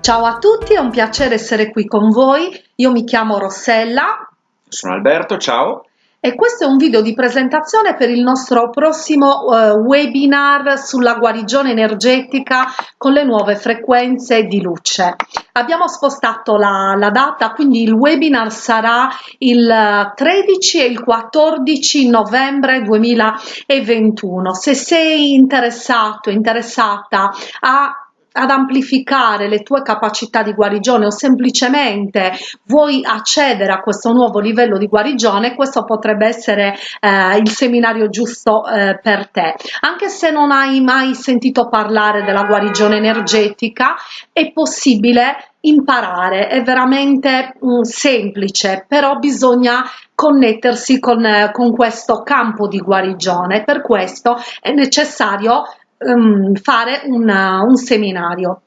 Ciao a tutti, è un piacere essere qui con voi. Io mi chiamo Rossella. Sono Alberto, ciao. E questo è un video di presentazione per il nostro prossimo uh, webinar sulla guarigione energetica con le nuove frequenze di luce. Abbiamo spostato la, la data, quindi il webinar sarà il 13 e il 14 novembre 2021. Se sei interessato, interessata a ad amplificare le tue capacità di guarigione o semplicemente vuoi accedere a questo nuovo livello di guarigione, questo potrebbe essere eh, il seminario giusto eh, per te. Anche se non hai mai sentito parlare della guarigione energetica, è possibile imparare, è veramente um, semplice, però bisogna connettersi con, eh, con questo campo di guarigione. Per questo è necessario um, fare una, un seminario.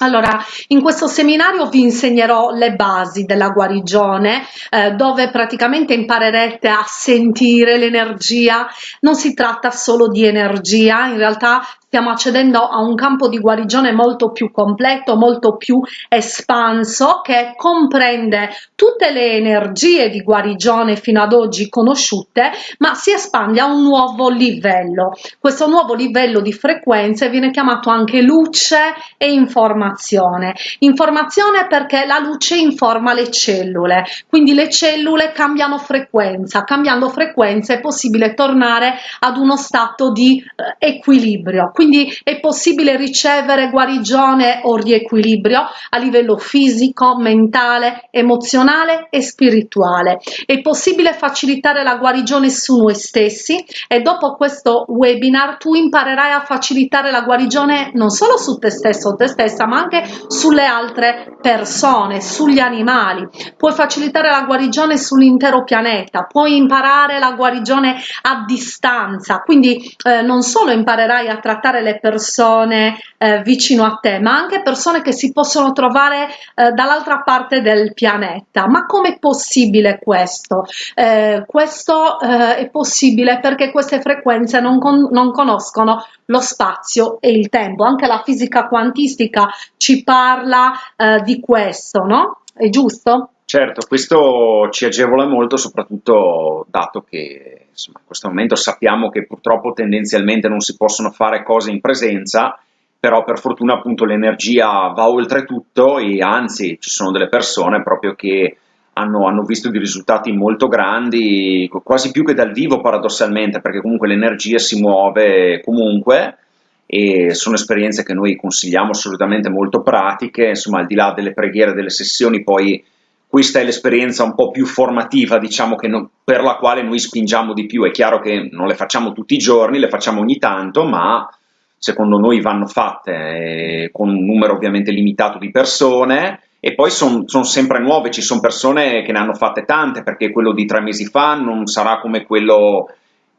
Allora, in questo seminario vi insegnerò le basi della guarigione, eh, dove praticamente imparerete a sentire l'energia. Non si tratta solo di energia, in realtà stiamo accedendo a un campo di guarigione molto più completo, molto più espanso, che comprende tutte le energie di guarigione fino ad oggi conosciute, ma si espande a un nuovo livello. Questo nuovo livello di frequenze viene chiamato anche luce e informazione. Informazione perché la luce informa le cellule, quindi le cellule cambiano frequenza, cambiando frequenza è possibile tornare ad uno stato di eh, equilibrio quindi è possibile ricevere guarigione o riequilibrio a livello fisico, mentale, emozionale e spirituale. È possibile facilitare la guarigione su noi stessi e dopo questo webinar tu imparerai a facilitare la guarigione non solo su te stesso o te stessa, ma anche sulle altre persone, sugli animali. Puoi facilitare la guarigione sull'intero pianeta, puoi imparare la guarigione a distanza, quindi eh, non solo imparerai a trattare le persone eh, vicino a te, ma anche persone che si possono trovare eh, dall'altra parte del pianeta. Ma com'è possibile questo? Eh, questo eh, è possibile perché queste frequenze non, con non conoscono lo spazio e il tempo. Anche la fisica quantistica ci parla eh, di questo, no? È giusto? Certo, questo ci agevola molto, soprattutto dato che insomma, in questo momento sappiamo che purtroppo tendenzialmente non si possono fare cose in presenza, però per fortuna appunto l'energia va oltre tutto e anzi ci sono delle persone proprio che hanno, hanno, visto dei risultati molto grandi, quasi più che dal vivo paradossalmente, perché comunque l'energia si muove comunque e sono esperienze che noi consigliamo assolutamente molto pratiche, insomma al di là delle preghiere, delle sessioni poi questa è l'esperienza un po' più formativa, diciamo, non, per la quale noi spingiamo di più. È chiaro che non le facciamo tutti i giorni, le facciamo ogni tanto, ma secondo noi vanno fatte eh, con un numero ovviamente limitato di persone e poi sono son sempre nuove, ci sono persone che ne hanno fatte tante, perché quello di tre mesi fa non sarà come quello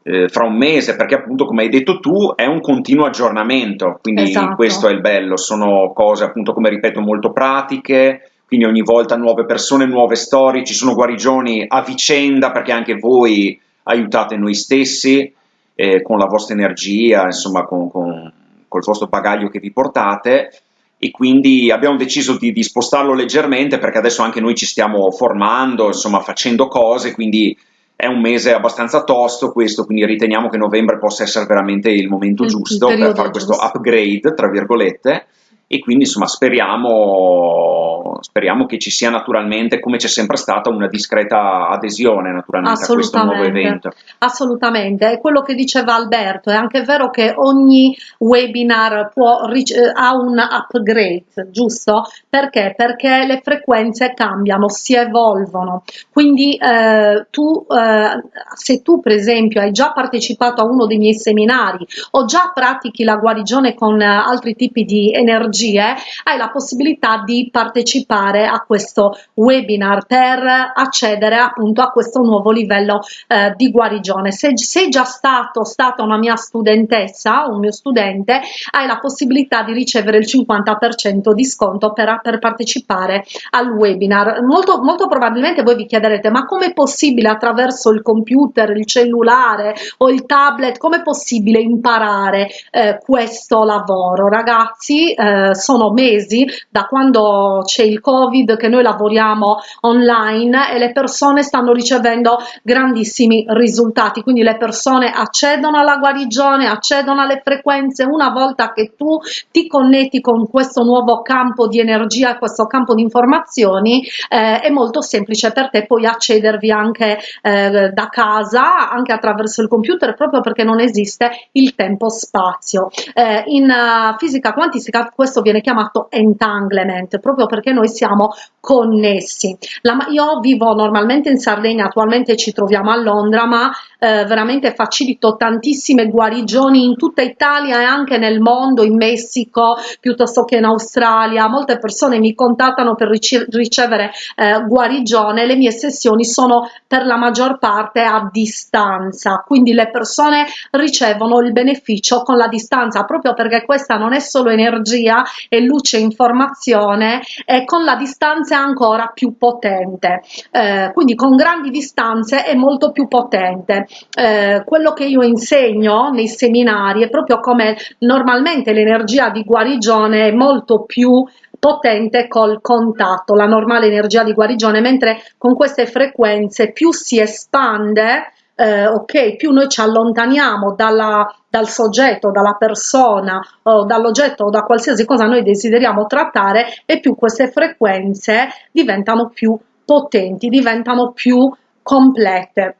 eh, fra un mese, perché appunto come hai detto tu è un continuo aggiornamento, quindi esatto. questo è il bello, sono cose appunto come ripeto molto pratiche, quindi ogni volta nuove persone, nuove storie, ci sono guarigioni a vicenda perché anche voi aiutate noi stessi eh, con la vostra energia, insomma con, con, col vostro bagaglio che vi portate e quindi abbiamo deciso di, di, spostarlo leggermente perché adesso anche noi ci stiamo formando, insomma facendo cose, quindi è un mese abbastanza tosto questo, quindi riteniamo che novembre possa essere veramente il momento giusto il per fare giusto. questo upgrade, tra virgolette, e quindi insomma speriamo, speriamo che ci sia naturalmente, come c'è sempre stata, una discreta adesione naturalmente a questo nuovo evento. Assolutamente, è quello che diceva Alberto, è anche vero che ogni webinar può, eh, ha un upgrade, giusto? Perché? Perché le frequenze cambiano, si evolvono, quindi eh, tu, eh, se tu per esempio hai già partecipato a uno dei miei seminari o già pratichi la guarigione con eh, altri tipi di energia, energie, hai la possibilità di partecipare a questo webinar per accedere appunto a questo nuovo livello eh, di guarigione. Se sei già stato, stata una mia studentessa, un mio studente, hai la possibilità di ricevere il 50% di sconto per, per partecipare al webinar. Molto, molto probabilmente voi vi chiederete ma come è possibile attraverso il computer, il cellulare o il tablet, come è possibile imparare eh, questo lavoro? Ragazzi, eh, sono mesi da quando c'è il covid che noi lavoriamo online e le persone stanno ricevendo grandissimi risultati. Quindi le persone accedono alla guarigione accedono alle frequenze. Una volta che tu ti connetti con questo nuovo campo di energia questo campo di informazioni eh, è molto semplice per te poi accedervi anche eh, da casa anche attraverso il computer proprio perché non esiste il tempo spazio eh, in uh, fisica quantistica questo viene chiamato entanglement proprio perché noi siamo connessi. La, io vivo normalmente in Sardegna attualmente ci troviamo a Londra ma eh, veramente facilito tantissime guarigioni in tutta Italia e anche nel mondo in Messico piuttosto che in Australia. Molte persone mi contattano per ricevere eh, guarigione. Le mie sessioni sono per la maggior parte a distanza. Quindi le persone ricevono il beneficio con la distanza proprio perché questa non è solo energia e luce informazione e con la distanza ancora più potente. Eh, quindi con grandi distanze è molto più potente. Eh, quello che io insegno nei seminari è proprio come normalmente l'energia di guarigione è molto più potente col contatto, la normale energia di guarigione, mentre con queste frequenze più si espande, eh, ok, più noi ci allontaniamo dalla, dal soggetto, dalla persona o dall'oggetto o da qualsiasi cosa noi desideriamo trattare e più queste frequenze diventano più potenti, diventano più complete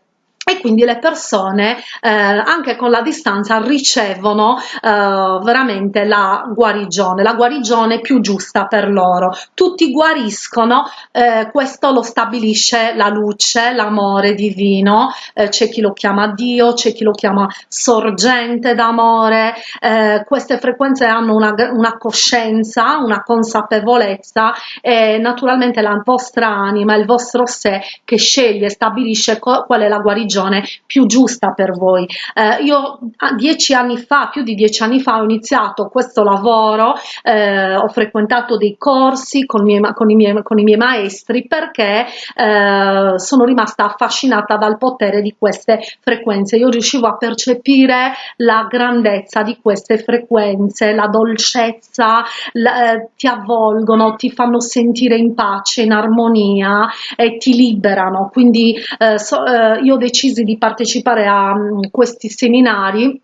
quindi le persone eh, anche con la distanza ricevono eh, veramente la guarigione, la guarigione più giusta per loro. Tutti guariscono, eh, questo lo stabilisce la luce, l'amore divino, eh, c'è chi lo chiama Dio, c'è chi lo chiama sorgente d'amore, eh, queste frequenze hanno una, una coscienza, una consapevolezza e naturalmente la vostra anima, il vostro sé che sceglie, stabilisce qual è la guarigione religione più giusta per voi. Eh, io dieci anni fa, più di dieci anni fa, ho iniziato questo lavoro, eh, ho frequentato dei corsi con, miei, con, i, miei, con i, miei, maestri perché eh, sono rimasta affascinata dal potere di queste frequenze. Io riuscivo a percepire la grandezza di queste frequenze, la dolcezza, la, eh, ti avvolgono, ti fanno sentire in pace, in armonia e ti liberano. Quindi eh, so, eh, io ho deciso di partecipare a mm, questi seminari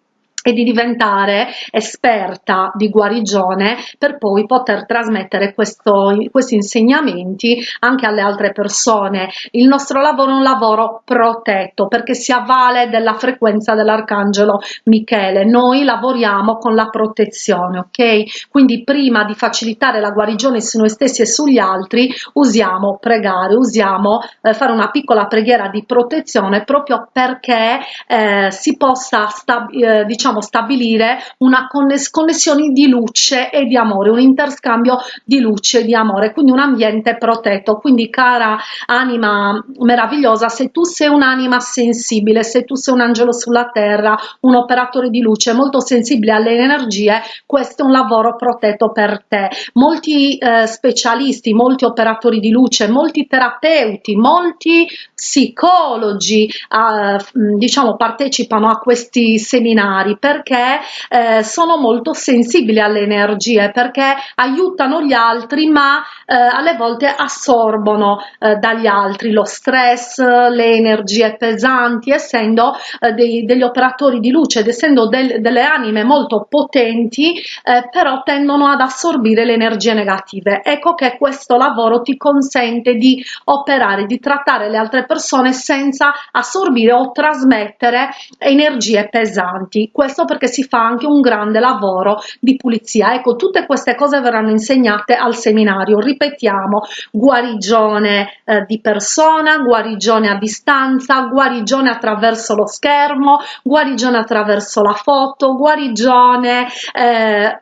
e di diventare esperta di guarigione per poi poter trasmettere questo, questi insegnamenti anche alle altre persone. Il nostro lavoro è un lavoro protetto perché si avvale della frequenza dell'arcangelo Michele. Noi lavoriamo con la protezione, ok? Quindi prima di facilitare la guarigione su noi stessi e sugli altri usiamo pregare, usiamo eh, fare una piccola preghiera di protezione proprio perché eh, si possa eh, diciamo possiamo stabilire una connessione di luce e di amore, un interscambio di luce e di amore, quindi un ambiente protetto. Quindi cara anima meravigliosa, se tu sei un'anima sensibile, se tu sei un angelo sulla terra, un operatore di luce molto sensibile alle energie, questo è un lavoro protetto per te. Molti eh, specialisti, molti operatori di luce, molti terapeuti, molti psicologi eh, diciamo partecipano a questi seminari perché eh, sono molto sensibili alle energie, perché aiutano gli altri ma eh, alle volte assorbono eh, dagli altri lo stress, le energie pesanti, essendo eh, dei, degli operatori di luce ed essendo del, delle anime molto potenti, eh, però tendono ad assorbire le energie negative. Ecco che questo lavoro ti consente di operare, di trattare le altre persone senza assorbire o trasmettere energie pesanti. Questo questo perché si fa anche un grande lavoro di pulizia. Ecco, tutte queste cose verranno insegnate al seminario. Ripetiamo, guarigione eh, di persona, guarigione a distanza, guarigione attraverso lo schermo, guarigione attraverso la foto, guarigione, eh,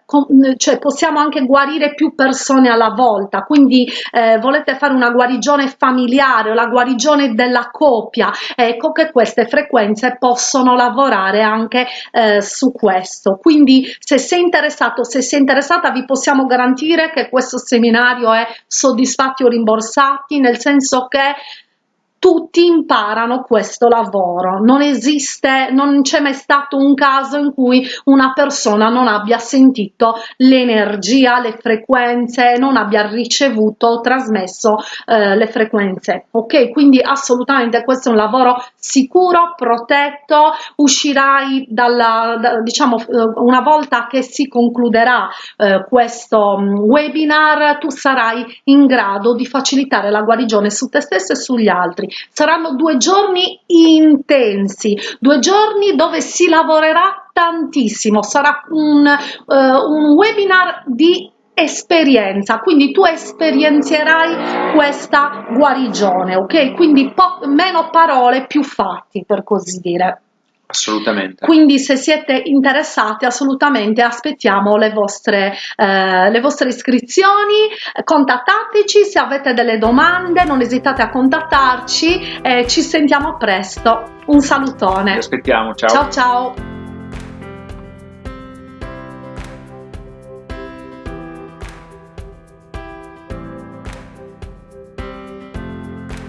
cioè possiamo anche guarire più persone alla volta, quindi eh, volete fare una guarigione familiare o la guarigione della coppia, ecco che queste frequenze possono lavorare anche eh, su questo. Quindi se sei interessato, se sei interessata, vi possiamo garantire che questo seminario è soddisfatti o rimborsati, nel senso che tutti imparano questo lavoro. Non esiste non c'è mai stato un caso in cui una persona non abbia sentito l'energia le frequenze non abbia ricevuto trasmesso eh, le frequenze. Ok? Quindi assolutamente questo è un lavoro sicuro protetto uscirai dalla da, diciamo eh, una volta che si concluderà eh, questo mm, webinar tu sarai in grado di facilitare la guarigione su te stesso e sugli altri saranno due giorni intensi due giorni dove si lavorerà tantissimo. Sarà un, uh, un webinar di esperienza quindi tu esperienzierai questa guarigione ok? Quindi meno parole più fatti per così dire Assolutamente. Quindi se siete interessati assolutamente aspettiamo le vostre, eh, le vostre iscrizioni, contattateci se avete delle domande, non esitate a contattarci e ci sentiamo presto. Un salutone. Ti aspettiamo, ciao. Ciao ciao.